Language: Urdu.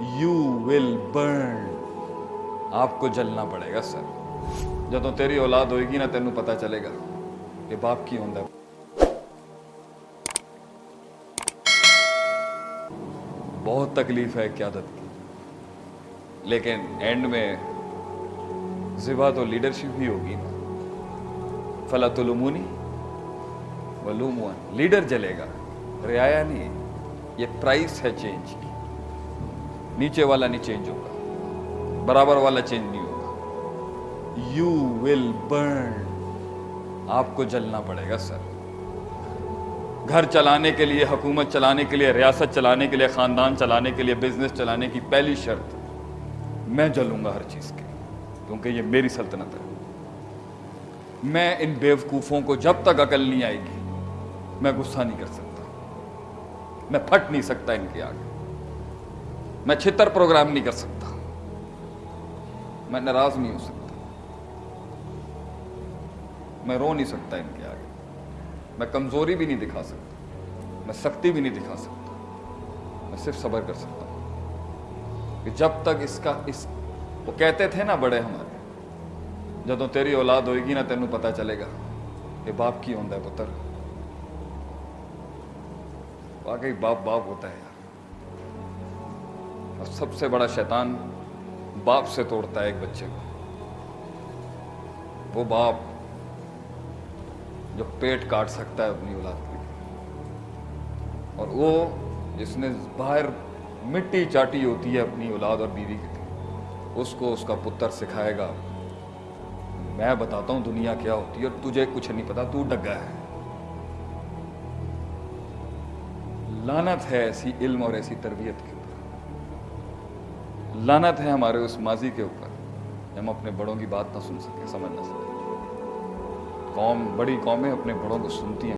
یو ول برن آپ کو جلنا پڑے گا سر جب تیری اولاد ہوئے گی نا تینوں پتا چلے گا کہ باپ کی ہوں بہت تکلیف ہے قیادت کی لیکن اینڈ میں زبا تو لیڈرشپ ہی ہوگی نا فلا المونی لمونی و لیڈر جلے گا رعایا نہیں یہ پرائس ہے چینج کی نیچے والا نہیں چینج ہوگا۔ برابر والا چینج نہیں ہوگا۔ یو ول برن آپ کو جلنا پڑے گا سر گھر چلانے کے لیے، حکومت چلانے کے لیے، ریاست چلانے کے لیے، خاندان چلانے کے لیے بزنس چلانے کی پہلی شرط میں جلوں گا ہر چیز کے کیونکہ یہ میری سلطنت ہے۔ میں ان بیوقوفوں کو جب تک عقل نہیں آئے گی، میں غصہ نہیں کر سکتا۔ میں پھٹ نہیں سکتا ان کے آگے۔ میں چھتر پروگرام نہیں کر سکتا۔ میں ناراض نہیں ہو سکتا۔ میں رو نہیں سکتا ان کے آگے۔ میں کمزوری بھی نہیں دکھا سکتا۔ میں سختی بھی نہیں دکھا سکتا۔ میں صرف صبر کر سکتا ہوں۔ کہ جب تک اس کا اس وہ کہتے تھے نا بڑے ہمارے، جب تیری اولاد ہوئے گی نا تینوں پتہ چلے گا یہ باپ کی ہوندہ ہے پتر۔ واقعی باپ باپ ہوتا ہے یار۔ اور سب سے بڑا شیطان باپ سے توڑتا ہے ایک بچے کو۔ وہ باپ جو پیٹ کاٹ سکتا ہے اپنی اولاد کی اور وہ جس نے باہر مٹی چاٹی ہوتی ہے اپنی اولاد اور بیوی کی اس کو اس کا پتر سکھائے گا، میں بتاتا ہوں دنیا کیا ہوتی ہے اور تجھے کچھ نہیں پتا، تو ڈگا ہے۔ لانت ہے ایسی علم اور ایسی تربیت کی۔ لانت ہے ہمارے اس ماضی کے اوپر۔ ہم اپنے بڑوں کی بات نہ سن سکیں سمجھ نہ سکیں قوم، بڑی قومیں اپنے بڑوں کو سنتی ہیں۔